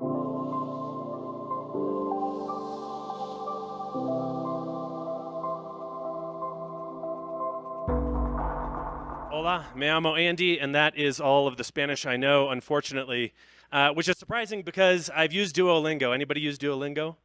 Hola, me llamo Andy, and that is all of the Spanish I know, unfortunately, uh, which is surprising because I've used Duolingo. Anybody use Duolingo?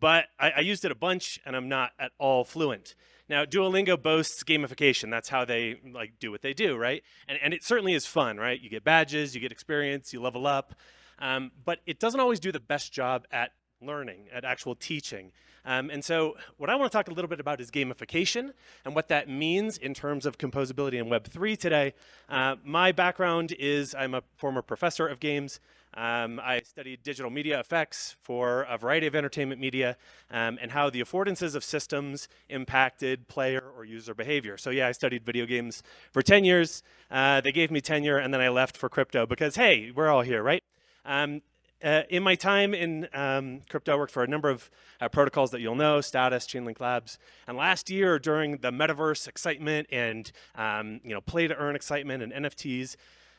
But I, I used it a bunch, and I'm not at all fluent. Now, Duolingo boasts gamification. That's how they like do what they do, right? And, and it certainly is fun, right? You get badges, you get experience, you level up. Um, but it doesn't always do the best job at learning, at actual teaching. Um, and so what I want to talk a little bit about is gamification and what that means in terms of composability in Web3 today. Uh, my background is I'm a former professor of games. Um, I studied digital media effects for a variety of entertainment media um, and how the affordances of systems impacted player or user behavior. So yeah, I studied video games for 10 years. Uh, they gave me tenure and then I left for crypto because hey, we're all here, right? Um, uh, in my time in um, crypto, I worked for a number of uh, protocols that you'll know, Status, Chainlink Labs. And last year, during the metaverse excitement and um, you know play to earn excitement and NFTs,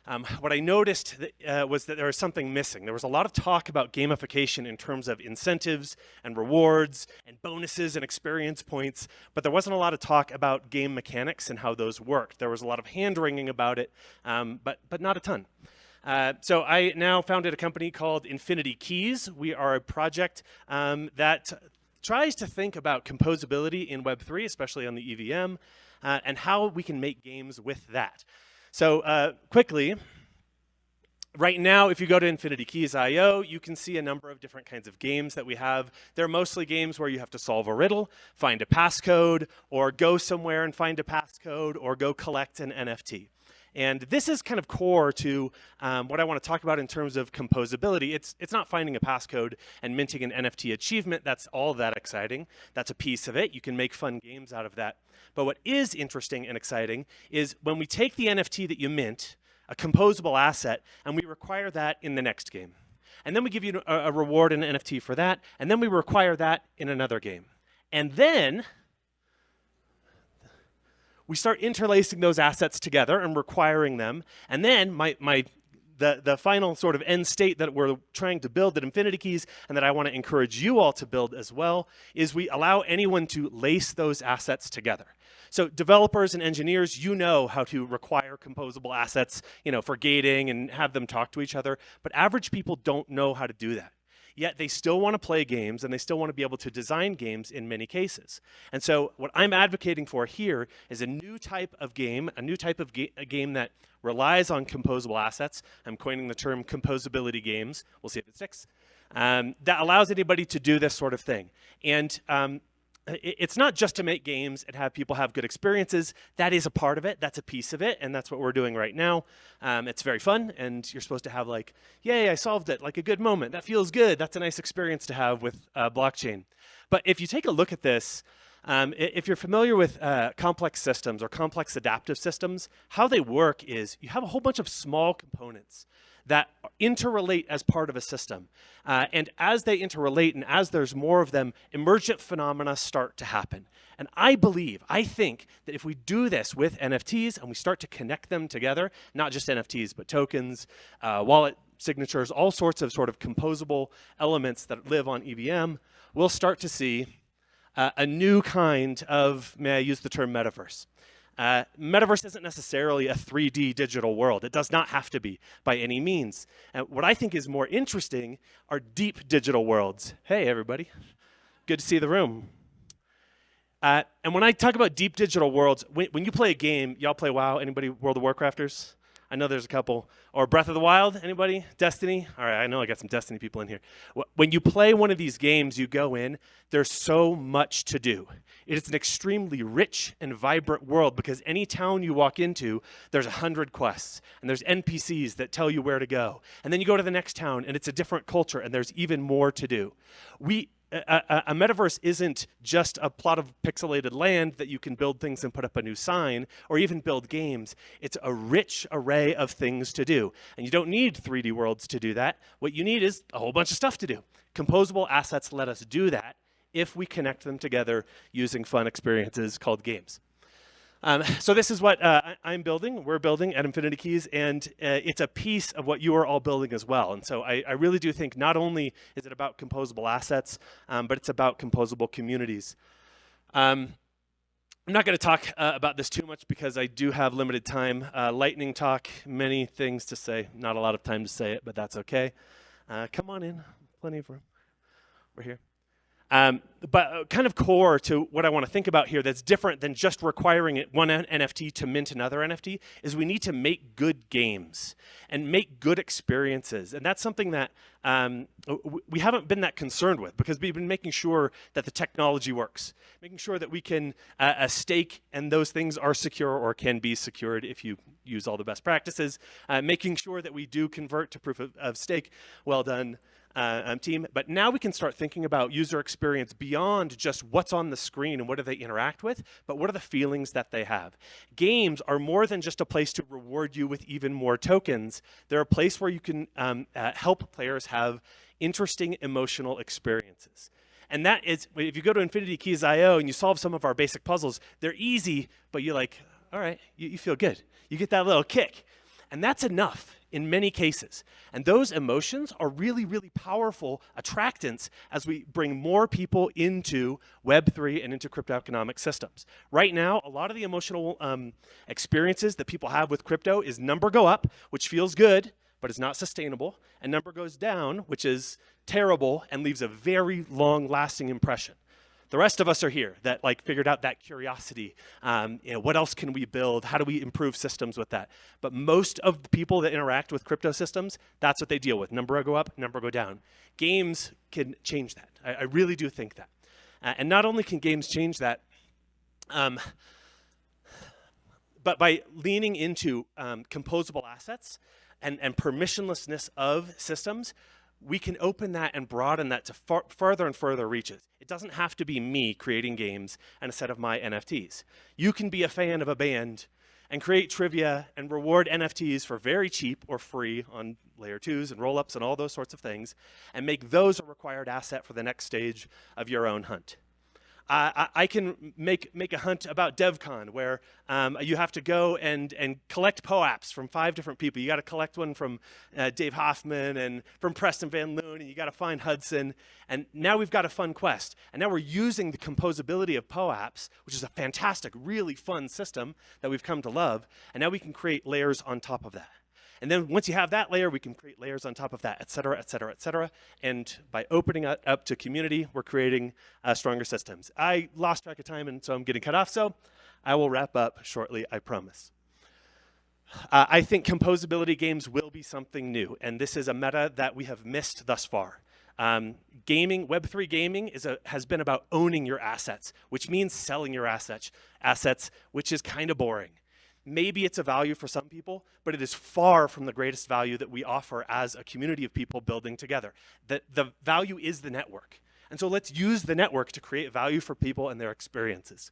um, what I noticed that, uh, was that there was something missing. There was a lot of talk about gamification in terms of incentives and rewards and bonuses and experience points, but there wasn't a lot of talk about game mechanics and how those worked. There was a lot of hand-wringing about it, um, but, but not a ton. Uh, so I now founded a company called Infinity Keys. We are a project um, that tries to think about composability in Web3, especially on the EVM, uh, and how we can make games with that. So uh, quickly, right now, if you go to Infinity Keys IO, you can see a number of different kinds of games that we have. They're mostly games where you have to solve a riddle, find a passcode, or go somewhere and find a passcode, or go collect an NFT. And this is kind of core to um, what I want to talk about in terms of composability. It's, it's not finding a passcode and minting an NFT achievement. That's all that exciting. That's a piece of it. You can make fun games out of that. But what is interesting and exciting is when we take the NFT that you mint, a composable asset, and we require that in the next game. And then we give you a, a reward in an NFT for that, and then we require that in another game. And then we start interlacing those assets together and requiring them. And then my, my the, the final sort of end state that we're trying to build at Infinity Keys and that I want to encourage you all to build as well is we allow anyone to lace those assets together. So developers and engineers, you know how to require composable assets, you know, for gating and have them talk to each other, but average people don't know how to do that yet they still want to play games and they still want to be able to design games in many cases. And so what I'm advocating for here is a new type of game, a new type of ga game that relies on composable assets. I'm coining the term composability games. We'll see if it sticks. Um, that allows anybody to do this sort of thing. And um, it's not just to make games and have people have good experiences. That is a part of it. That's a piece of it. And that's what we're doing right now. Um, it's very fun. And you're supposed to have like, yay, I solved it. Like a good moment. That feels good. That's a nice experience to have with uh, blockchain. But if you take a look at this, um, if you're familiar with uh, complex systems or complex adaptive systems, how they work is you have a whole bunch of small components that interrelate as part of a system. Uh, and as they interrelate and as there's more of them, emergent phenomena start to happen. And I believe, I think that if we do this with NFTs and we start to connect them together, not just NFTs, but tokens, uh, wallet signatures, all sorts of sort of composable elements that live on EVM, we'll start to see uh, a new kind of, may I use the term metaverse. Uh, metaverse isn't necessarily a 3D digital world. It does not have to be by any means. And what I think is more interesting are deep digital worlds. Hey, everybody. Good to see the room. Uh, and when I talk about deep digital worlds, when, when you play a game, y'all play WoW? Anybody World of Warcrafters? I know there's a couple. Or Breath of the Wild, anybody? Destiny? All right, I know I got some Destiny people in here. When you play one of these games, you go in, there's so much to do. It is an extremely rich and vibrant world because any town you walk into, there's a hundred quests and there's NPCs that tell you where to go. And then you go to the next town and it's a different culture and there's even more to do. We, a, a, metaverse isn't just a plot of pixelated land that you can build things and put up a new sign or even build games. It's a rich array of things to do. And you don't need 3D worlds to do that. What you need is a whole bunch of stuff to do. Composable assets let us do that if we connect them together using fun experiences called games. Um, so this is what uh, I, am building, we're building at Infinity Keys, and uh, it's a piece of what you are all building as well. And so I, I really do think not only is it about composable assets, um, but it's about composable communities. Um, I'm not going to talk uh, about this too much because I do have limited time. Uh, lightning talk, many things to say. Not a lot of time to say it, but that's okay. Uh, come on in, plenty of room. We're here. Um, but uh, kind of core to what I want to think about here that's different than just requiring one NFT to mint another NFT is we need to make good games and make good experiences. And that's something that um, we haven't been that concerned with because we've been making sure that the technology works, making sure that we can uh, stake and those things are secure or can be secured if you use all the best practices, uh, making sure that we do convert to proof of, of stake. Well done uh, um, team. But now we can start thinking about user experience beyond just what's on the screen and what do they interact with, but what are the feelings that they have. Games are more than just a place to reward you with even more tokens. They're a place where you can um, uh, help players have interesting emotional experiences. And that is, if you go to Infinity Keys IO and you solve some of our basic puzzles, they're easy, but you're like, all right, you, you feel good. You get that little kick. And that's enough in many cases. And those emotions are really, really powerful attractants as we bring more people into Web3 and into crypto economic systems. Right now, a lot of the emotional um, experiences that people have with crypto is number go up, which feels good, but is not sustainable, and number goes down, which is terrible and leaves a very long lasting impression. The rest of us are here that like figured out that curiosity. Um, you know, what else can we build? How do we improve systems with that? But most of the people that interact with crypto systems, that's what they deal with. Number go up, number go down. Games can change that. I, I really do think that. Uh, and not only can games change that, um, but by leaning into um, composable assets and, and permissionlessness of systems, we can open that and broaden that to far, further and further reaches. It doesn't have to be me creating games and a set of my NFTs. You can be a fan of a band and create trivia and reward NFTs for very cheap or free on layer twos and rollups and all those sorts of things, and make those a required asset for the next stage of your own hunt. I, I, can make, make a hunt about DevCon where um, you have to go and, and collect POAPs from five different people. You got to collect one from uh, Dave Hoffman and from Preston Van Loon, and you got to find Hudson. And now we've got a fun quest. And now we're using the composability of POAPs, which is a fantastic, really fun system that we've come to love. And now we can create layers on top of that. And then once you have that layer, we can create layers on top of that, et cetera, et cetera, et cetera. And by opening it up to community, we're creating uh, stronger systems. I lost track of time, and so I'm getting cut off, so I will wrap up shortly, I promise. Uh, I think composability games will be something new, and this is a meta that we have missed thus far. Um, gaming, Web3 gaming is a, has been about owning your assets, which means selling your assets, assets, which is kind of boring. Maybe it's a value for some people, but it is far from the greatest value that we offer as a community of people building together. The, the value is the network. And so let's use the network to create value for people and their experiences.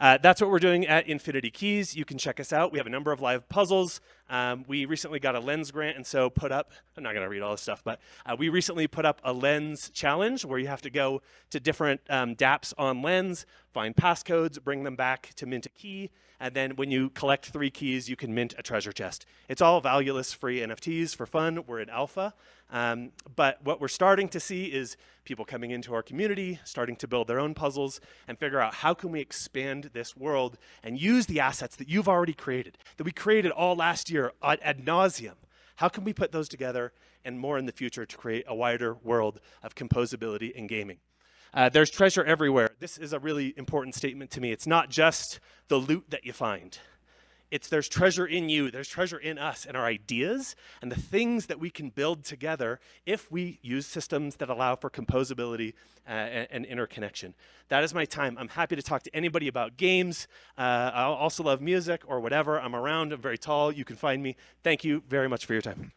Uh, that's what we're doing at Infinity Keys. You can check us out. We have a number of live puzzles. Um, we recently got a lens grant and so put up, I'm not going to read all this stuff, but uh, we recently put up a lens challenge where you have to go to different um, dApps on lens, find passcodes, bring them back to mint a key, and then when you collect three keys, you can mint a treasure chest. It's all valueless free NFTs for fun. We're in alpha. Um, but what we're starting to see is people coming into our community, starting to build their own puzzles and figure out how can we expand this world and use the assets that you've already created, that we created all last year ad, ad nauseum. How can we put those together and more in the future to create a wider world of composability in gaming? Uh, there's treasure everywhere. This is a really important statement to me. It's not just the loot that you find. It's there's treasure in you, there's treasure in us and our ideas and the things that we can build together if we use systems that allow for composability uh, and, and, interconnection. That is my time. I'm happy to talk to anybody about games. Uh, I also love music or whatever. I'm around, I'm very tall. You can find me. Thank you very much for your time.